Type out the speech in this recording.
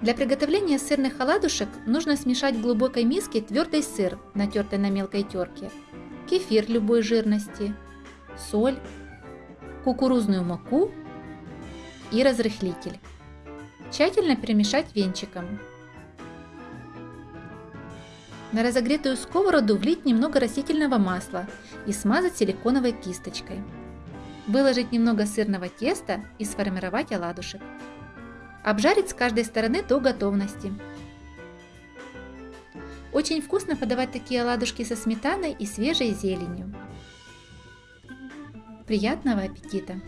Для приготовления сырных оладушек нужно смешать в глубокой миске твердый сыр, натертый на мелкой терке, кефир любой жирности, соль, кукурузную муку и разрыхлитель. Тщательно перемешать венчиком. На разогретую сковороду влить немного растительного масла и смазать силиконовой кисточкой. Выложить немного сырного теста и сформировать оладушек. Обжарить с каждой стороны до готовности. Очень вкусно подавать такие оладушки со сметаной и свежей зеленью. Приятного аппетита!